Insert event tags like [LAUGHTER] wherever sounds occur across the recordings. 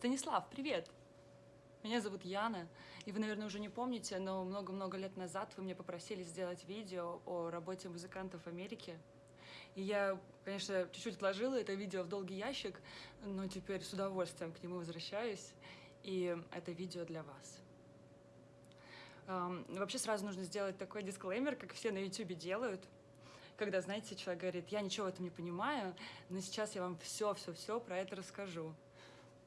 Станислав, привет! Меня зовут Яна, и вы, наверное, уже не помните, но много-много лет назад вы меня попросили сделать видео о работе музыкантов в Америке. И я, конечно, чуть-чуть отложила это видео в долгий ящик, но теперь с удовольствием к нему возвращаюсь, и это видео для вас. Вообще сразу нужно сделать такой дисклеймер, как все на YouTube делают, когда, знаете, человек говорит, я ничего в этом не понимаю, но сейчас я вам все-все-все про это расскажу.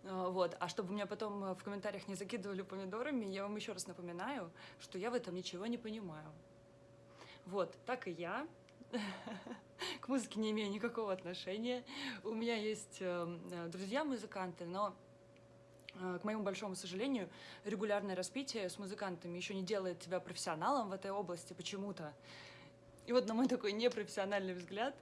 А, вот. А чтобы меня потом э, в комментариях не закидывали помидорами, я вам еще раз напоминаю, что я в этом ничего не понимаю. Вот, так и я. [LAUGHS] К музыке не имею никакого отношения. У меня есть э, э, друзья-музыканты, но к моему большому сожалению, регулярное распитие с музыкантами еще не делает тебя профессионалом в этой области почему-то. И вот на мой такой непрофессиональный взгляд,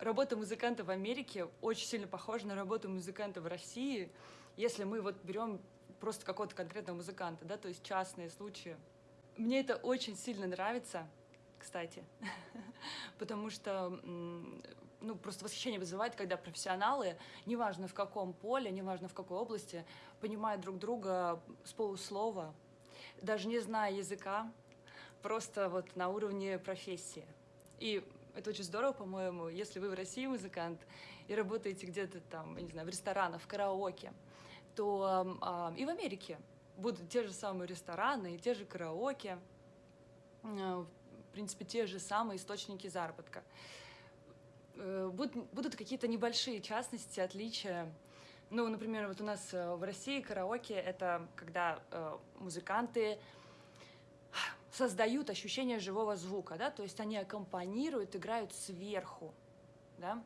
работа музыканта в Америке очень сильно похожа на работу музыканта в России, если мы вот берем просто какого-то конкретного музыканта, да, то есть частные случаи. Мне это очень сильно нравится, кстати, [LAUGHS] потому что ну, просто восхищение вызывает, когда профессионалы, неважно в каком поле, неважно в какой области, понимают друг друга с полуслова, даже не зная языка, просто вот на уровне профессии. И это очень здорово, по-моему, если вы в России музыкант и работаете где-то там, я не знаю, в ресторанах, в караоке, то э, и в Америке будут те же самые рестораны и те же караоке, э, в принципе, те же самые источники заработка. Э, будут, будут какие-то небольшие частности, отличия. Ну, например, вот у нас э, в России караоке — это когда э, музыканты создают ощущение живого звука, да, то есть они аккомпанируют, играют сверху, да.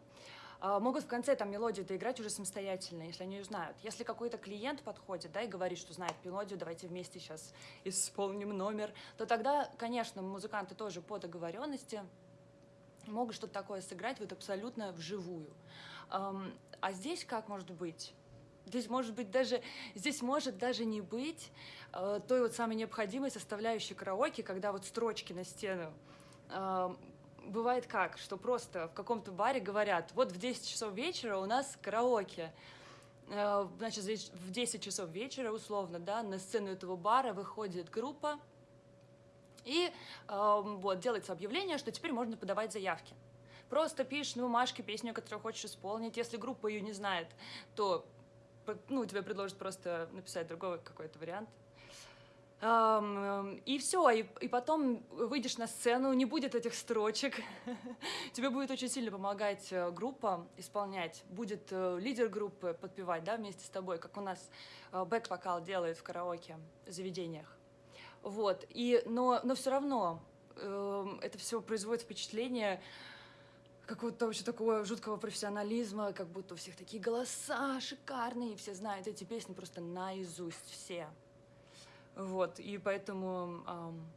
А, могут в конце там мелодию доиграть уже самостоятельно, если они ее знают. Если какой-то клиент подходит, да, и говорит, что знает мелодию, давайте вместе сейчас исполним номер, то тогда, конечно, музыканты тоже по договоренности могут что-то такое сыграть вот абсолютно вживую. А здесь как может быть? Здесь может быть даже, здесь может даже не быть э, той вот самой необходимой составляющей караоке, когда вот строчки на стену. Э, бывает как, что просто в каком-то баре говорят, вот в 10 часов вечера у нас караоке. Э, значит, в 10 часов вечера, условно, да, на сцену этого бара выходит группа, и э, вот делается объявление, что теперь можно подавать заявки. Просто пишешь на бумажке песню, которую хочешь исполнить. Если группа ее не знает, то ну, тебе предложат просто написать другой какой-то вариант. И все, и, и потом выйдешь на сцену, не будет этих строчек. [LAUGHS] Тебе будет очень сильно помогать э, группа исполнять. Будет э, лидер группы подпевать, да, вместе с тобой, как у нас э, бэк-вокал делает в караоке заведениях. Вот, и, но, но все равно э, это все производит впечатление какого-то вообще такого жуткого профессионализма, как будто у всех такие голоса шикарные, все знают эти песни просто наизусть все. Вот, и поэтому эм,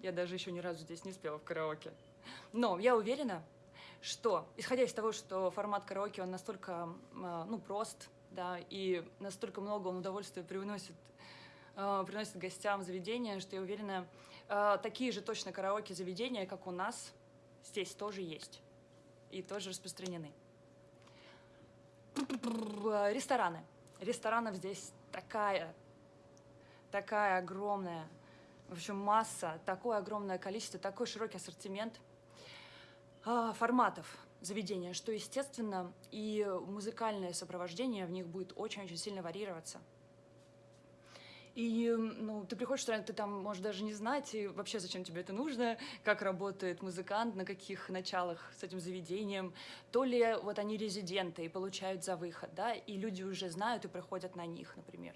я даже еще ни разу здесь не спела в караоке. Но я уверена, что, исходя из того, что формат караоке, он настолько, э, ну, прост, да, и настолько много он удовольствия приносит, э, приносит гостям заведения, что я уверена, э, такие же точно караоке заведения, как у нас, здесь тоже есть и тоже распространены. Рестораны. Ресторанов здесь такая, такая огромная, в общем, масса, такое огромное количество, такой широкий ассортимент а, форматов заведения, что, естественно, и музыкальное сопровождение в них будет очень-очень сильно варьироваться. И ну, ты приходишь в ты там можешь даже не знать, и вообще зачем тебе это нужно, как работает музыкант, на каких началах с этим заведением. То ли вот они резиденты и получают за выход, да, и люди уже знают и приходят на них, например.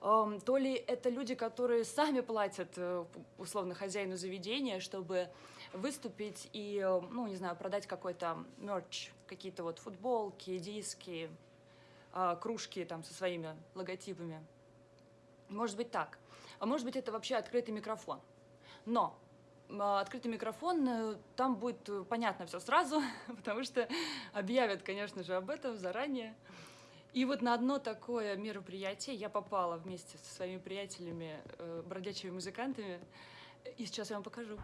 То ли это люди, которые сами платят, э, условно, хозяину заведения, чтобы выступить и, ну, не знаю, продать какой-то мерч, какие-то вот футболки, диски, а, кружки там со своими логотипами. Может быть так. А может быть это вообще открытый микрофон. Но а, открытый микрофон, э, там будет э, понятно все сразу, [LAUGHS] потому что объявят, конечно же, об этом заранее. И вот на одно такое мероприятие я попала вместе со своими приятелями, э, бродячими музыкантами, и сейчас я вам покажу.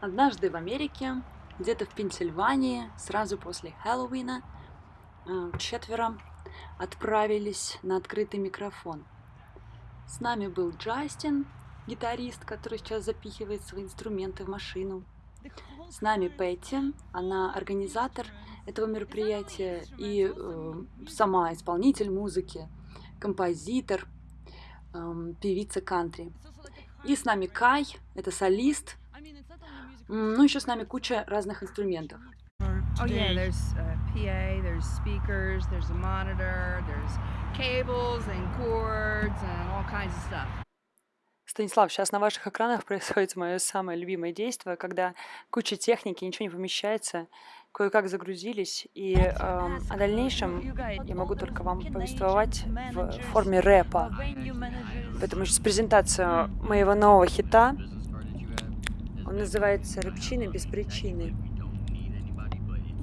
Однажды в Америке, где-то в Пенсильвании, сразу после Хэллоуина, четверо отправились на открытый микрофон. С нами был Джастин, гитарист, который сейчас запихивает свои инструменты в машину. С нами Петти, она организатор этого мероприятия и э, сама исполнитель музыки, композитор, э, певица кантри. И с нами Кай, это солист. Ну, еще с нами куча разных инструментов. Oh yeah, PA, there's speakers, there's a monitor, there's cables and cords and all kinds of stuff. Станислав, сейчас на ваших экранах [LAUGHS] происходит мое самое любимое действие, когда куча техники, ничего не помещается, кое-как загрузились, и э, о дальнейшем я могу только вам повествовать в форме рэпа. Поэтому сейчас презентация моего нового хита. Он называется «Рыбчины без причины».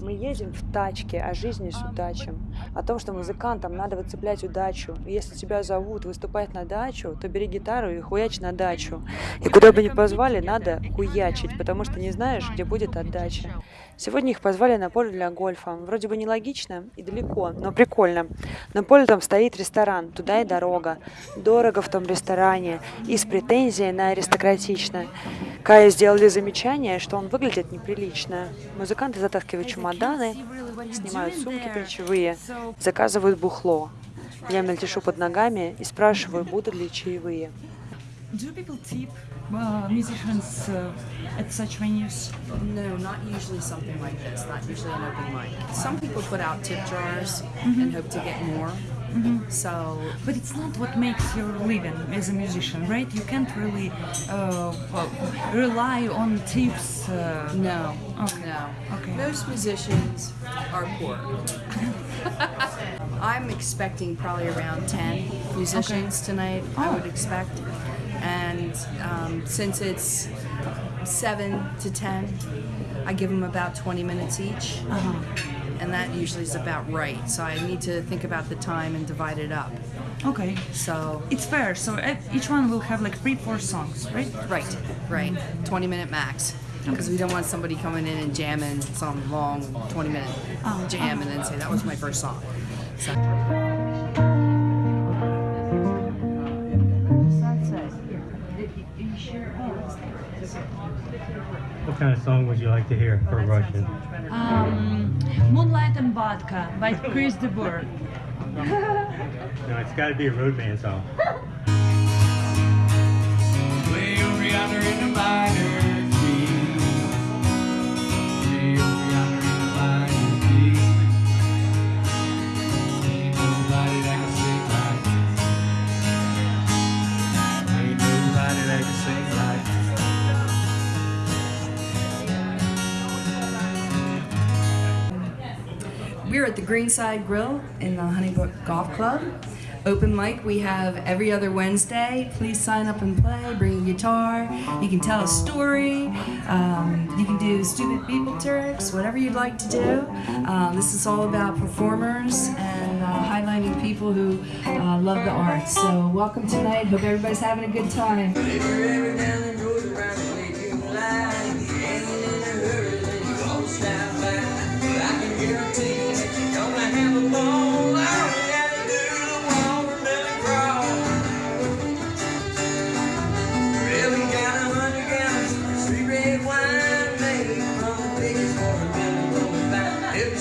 Мы едем в тачке о жизни с удачем, о том, что музыкантам надо выцеплять удачу. Если тебя зовут выступать на дачу, то бери гитару и хуяч на дачу. И куда бы ни позвали, надо хуячить, потому что не знаешь, где будет отдача. Сегодня их позвали на поле для гольфа. Вроде бы нелогично и далеко, но прикольно. На поле там стоит ресторан, туда и дорога. Дорого в том ресторане и с претензией на аристократично. Кая сделали замечание, что он выглядит неприлично. Музыканты затаскивают чемоданы, снимают сумки плечевые, заказывают бухло. Я мельтешу под ногами и спрашиваю, будут ли чаевые. Do people tip uh, musicians uh, at such venues? No, not usually something like this, not usually an open mic. Some people put out tip jars and hope to get more. So, But it's not what makes your living as a musician, right? You can't really uh, rely on tips. Uh, no, Okay. no. Okay. Most musicians are poor. [LAUGHS] I'm expecting probably around 10 musicians tonight, I Oh. would expect. And um, since it's 7 to 10, I give them about 20 minutes each. uh-huh. And that usually is about right. So I need to think about the time and divide it up. Okay. So, It's fair. So each one will have like three, four songs, right? right, right. 20 minute max. Because we don't want somebody coming in and jamming some long 20 minute Oh, jam and then say, that was my first song. So. What kind of song would you like to hear for Russian? Um, Moonlight and Vodka by Chris de Burgh. No, it's got to be a road band song. Way over yonder in the minor We're at the Greenside Grill in the Honeybrook Golf Club. Open mic we have every other Wednesday. Please sign up and play. Bring a guitar. You can tell a story. Um, you can do stupid people tricks, whatever you'd like to do. Uh, this is all about performers and uh, highlighting people who uh, love the arts. So welcome tonight. Hope everybody's having a good time.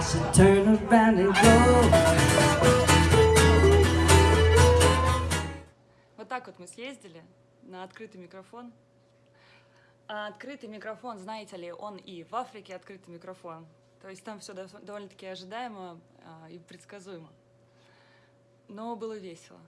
Should turn around and go. Вот так вот мы съездили на открытый микрофон. А открытый микрофон, знаете ли, он и в Африке открытый микрофон. То есть там все довольно-таки ожидаемо а, и предсказуемо. Но было весело.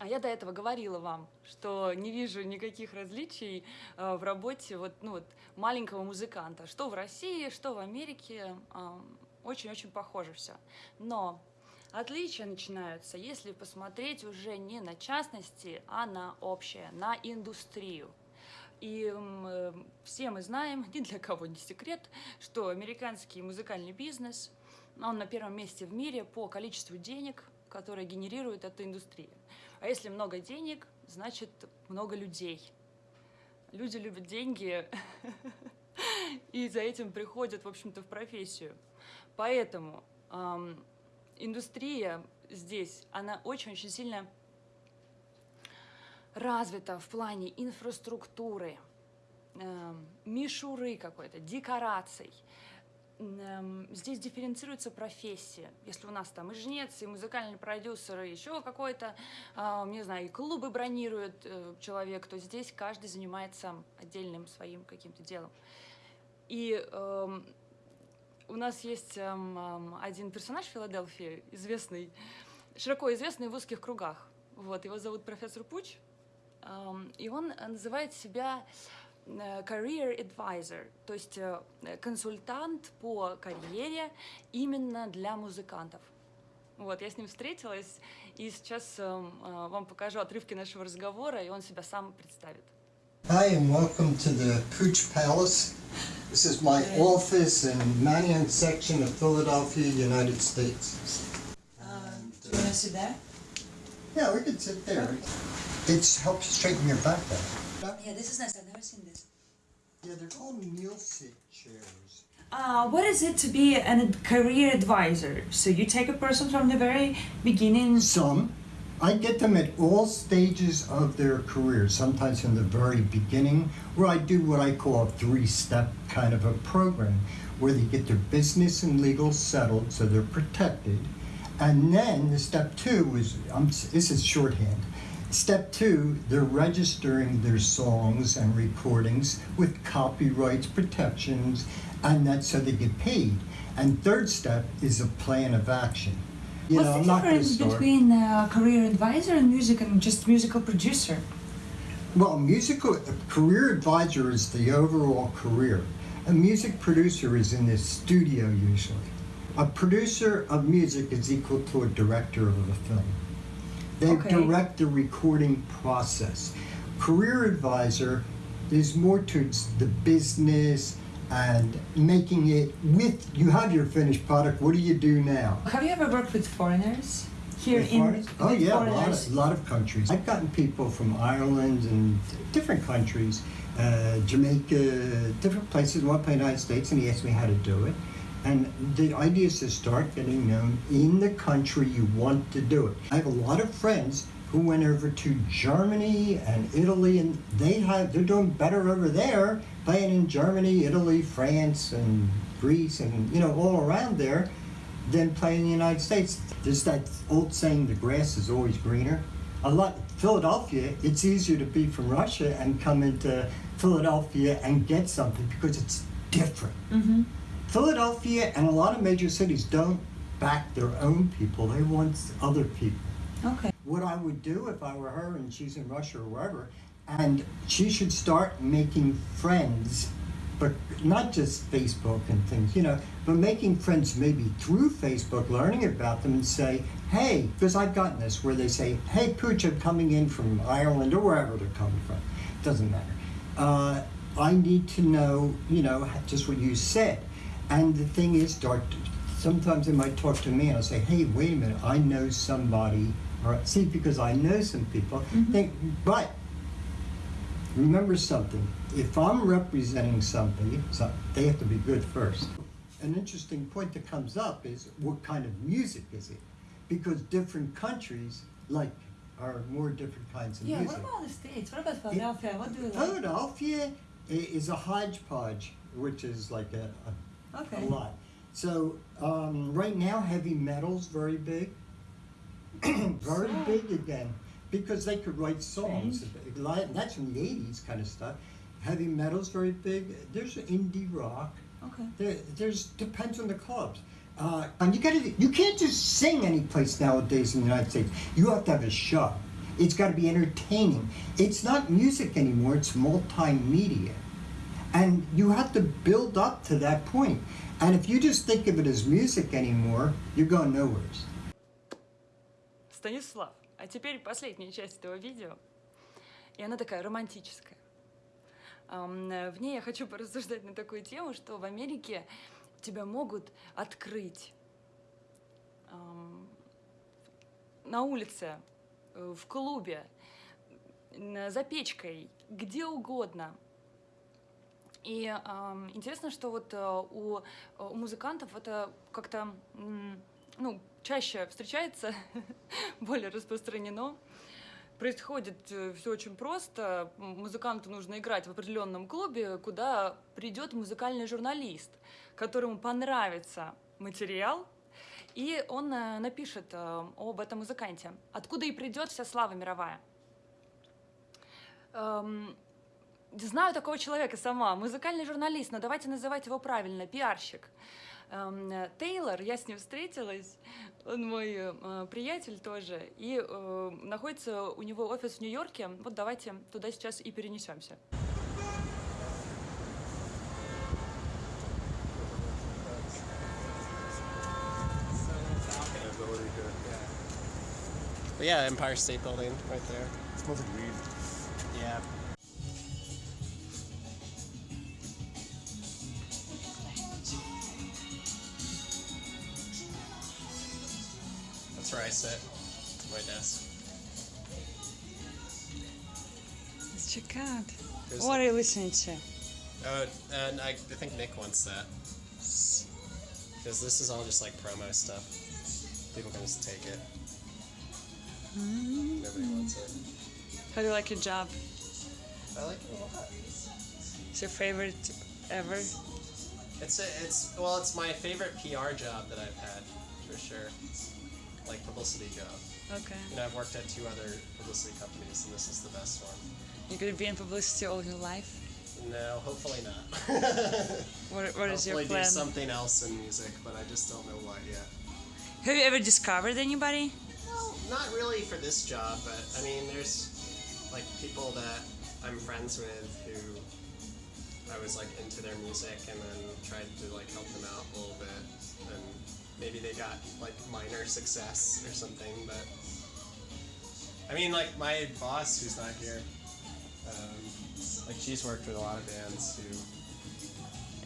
А я до этого говорила вам, что не вижу никаких различий а, в работе вот, ну, вот, маленького музыканта. Что в России, что в Америке. Очень-очень похоже все. Но Отличия начинаются, если посмотреть уже не на частности, а на общее, на индустрию. И э, все мы знаем, ни для кого не секрет, что американский музыкальный бизнес, он на первом месте в мире по количеству денег, которые генерирует эта индустрия. А если много денег, значит много людей. Люди любят деньги, [LAUGHS] и за этим приходят, в общем-то, в профессию. Поэтому ам, индустрия здесь, она очень-очень сильно развита в плане инфраструктуры, эм, мишуры какой-то, декораций. Эм, Здесь дифференцируется профессия. Если у нас там и жнец, и музыкальный продюсер, и еще какой-то, а, не знаю, и клубы бронирует э, человек, то здесь каждый занимается отдельным своим каким-то делом. И эм, у нас есть эм, один персонаж в Филадельфии, известный, широко известный в узких кругах. Вот, его зовут профессор Пуч, и он называет себя career advisor, то есть э, консультант по карьере именно для музыкантов. Вот, я с ним встретилась, и сейчас эм, э, вам покажу отрывки нашего разговора, и он себя сам представит. Hi, and welcome to the Pooch Palace. This is my office in Mannion section of Philadelphia, United States. Do you want to sit there? Yeah, we could sit there. It helps straighten your back out. Yeah, this is nice. I've never seen this. Yeah, they're called meal sit chairs. Uh, what is it to be a career advisor? So you take a person from the very beginning. Some. I get them at all stages of their career, sometimes in the very beginning, where I do what I call a three step kind of a program, where they get their business and legal settled so they're protected. And then the step two is um, this is shorthand. Step two, they're registering their songs and recordings with copyrights protections, and that's so they get paid. And third step is a plan of action. You What's know, the I'm not going to difference between a career advisor and music and just musical producer? Well, musical career advisor is the overall career. A music producer is in the studio usually. A producer of music is equal to a director of a film. They Okay. direct the recording process. Career advisor is more towards the business and making it with you have your finished product. What do you do now? Have you ever worked with foreigners here With in? foreigners? Oh yeah, a lot, of, a lot of countries. I've gotten people from Ireland and different countries, uh, Jamaica, different places. One the United States, and he asked me how to do it. And the idea is to start getting known in the country you want to do it. I have a lot of friends who went over to Germany and Italy, and they have they're doing better over there, playing in Germany, Italy, France, and Greece, and you know all around there than playing in the United States. There's that old saying, the grass is always greener. A lot, Philadelphia, it's easier to be from Russia and come into Philadelphia and get something because it's different. Mhm. Philadelphia and a lot of major cities don't back their own people, they want other people. Okay. What I would do if I were her and she's in Russia or wherever, and she should start making friends, but not just Facebook and things, you know, but making friends maybe through Facebook, learning about them and say, hey, because I've gotten this where they say, hey, Pooch, I'm coming in from Ireland or wherever they're coming from. Doesn't matter. Uh, I need to know, you know, just what you said. And the thing is, start. Sometimes they might talk to me, and I'll say, "Hey, wait a minute, I know somebody." Or see, because I know some people. Mm-hmm. Think, but remember something. If I'm representing somebody, so they have to be good first. An interesting point that comes up is what kind of music is it? Because different countries like are more different kinds of Yeah. music. Yeah, what about the states? What about Philadelphia? What do you like? Philadelphia i- is a hodgepodge, which is like a, a, Okay. a lot. So um, right now, heavy metal's very big, [CLEARS THROAT] very So- big again, because they could write songs. Lot- That's from the '80s kind of stuff. Heavy metal's very big. There's indie rock. Okay. There, there's depends on the clubs. Uh, and you gotta, you can't just sing any place nowadays in the United States. You have to have a show. It's got to be entertaining. It's not music anymore. It's multimedia, and you have to build up to that point. And if you just think of it as music anymore, you're going nowhere. Станислав, а теперь последняя часть этого видео. И она такая романтическая. В ней я хочу порассуждать на такую тему, что в Америке тебя могут открыть на улице, э, в клубе, за печкой, где угодно. И ам, интересно, что вот э, у, у музыкантов это как-то м, ну, чаще встречается, [LAUGHS] более распространено. Происходит все очень просто. Музыканту нужно играть в определенном клубе, куда придет музыкальный журналист, которому понравится материал, и он э, напишет э, об этом музыканте. Откуда и придет вся слава мировая. Знаю такого человека сама, музыкальный журналист, но давайте называть его правильно, пиарщик. Эм, Тейлор, я с ним встретилась, он мой э, приятель тоже, и э, находится у него офис в Нью-Йорке. Вот давайте туда сейчас и перенесемся. But yeah, Empire State Building right there. smells like weed. Yeah. I sit. My desk. Let's check out. There's What are you listening to? Oh, and I, I think Nick wants that. Because this is all just like promo stuff. People can just take it. Mm-hmm. Nobody wants it. How do you like your job? I like it a lot. It's your favorite ever? It's a, it's well, it's my favorite PR job that I've had for sure. Like publicity job. Okay. You know, I've worked at two other publicity companies, and this is the best one. You're gonna be in publicity all your life? No, hopefully not. [LAUGHS] What, what is your hopefully plan? do something else in music, but I just don't know what yet. Have you ever discovered anybody? Well, not really for this job, but I mean, there's like people that I'm friends with who I was like into their music and then tried to like help them out a little bit, and maybe they got like minor success or something. But I mean, like my boss, who's not here, um, like she's worked with a lot of bands who.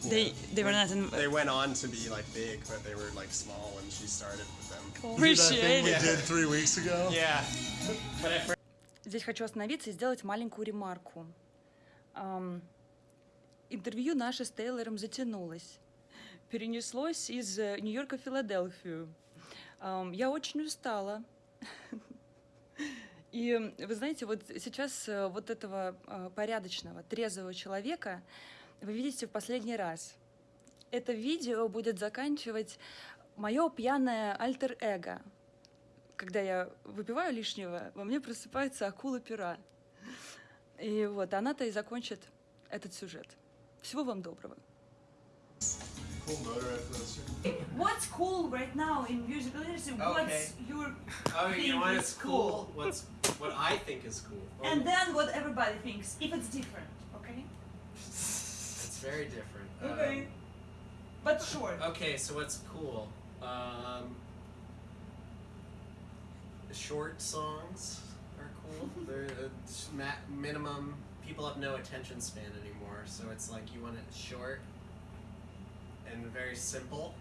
you They know, they were went- not in. They went on to be like big, but they were like small when she started with them. Appreciate we it. did three weeks ago. Yeah, but at first. Здесь хочу остановиться и сделать маленькую ремарку. Ам, интервью наше с Тейлором затянулось. Перенеслось из э, Нью-Йорка в Филадельфию. Я очень устала. И вы знаете, вот сейчас э, вот этого э, порядочного, трезвого человека вы видите в последний раз. Это видео будет заканчивать мое пьяное альтер-эго. Когда я выпиваю лишнего, во мне просыпается акула пера. И вот она-то и закончит этот сюжет. Всего вам доброго. Cool Motorhead poster. What's cool right now in musical industry? What's your Oh, you know what is cool? What's what I think is cool? Oh, then what everybody thinks, if it's different, okay? it's very different. Okay. But sure. Um, okay, so what's cool? Um, short songs are cool. [LAUGHS] They're uh, minimum. People have no attention span anymore, so it's like you want it short and very simple.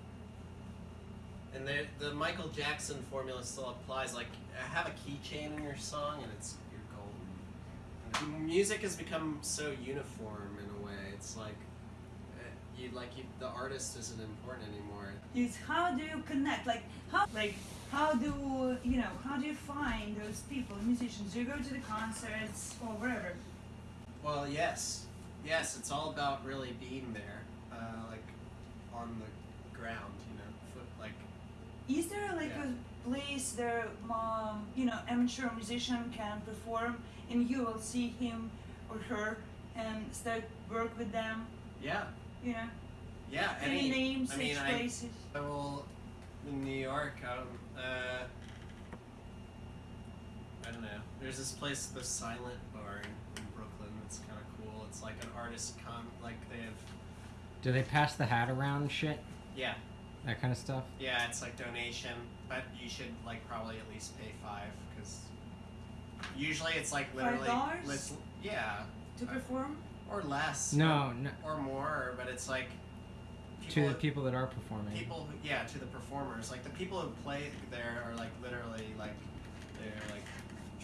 And the the Michael Jackson formula still applies. Like have a keychain in your song, and it's you're golden. And music has become so uniform in a way. It's like uh, you like you, the artist isn't important anymore. It's how do you connect? Like how like how do you know how do you find those people, musicians? Do you go to the concerts or wherever? Well, yes, yes. It's all about really being there, uh, on the ground. You know, foot like Is there like Yeah. a place there, um, you know, amateur musician can perform, and you will see him or her and start work with them? yeah, You know, yeah. any, names, I mean, such I, places? I will in New York. Um, uh, I don't know. There's this place, the Silent Bar in, in Brooklyn. That's kind of cool. It's like an artist com. Like they have Do they pass the hat around and shit? Yeah. that kind of stuff. Yeah, it's like donation, but you should like probably at least pay five because usually it's like literally $5? lis- yeah To perform? or less No, no, or more, but it's like to the people that are performing. people who, yeah to the performers like the people who play there are like literally like they're like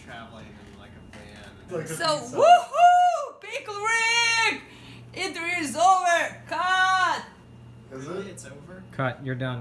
traveling in like a van. Like a So, pizza. woohoo! Pickle Rick! Interview is over! Cut! Is it? It's over. Cut. You're done.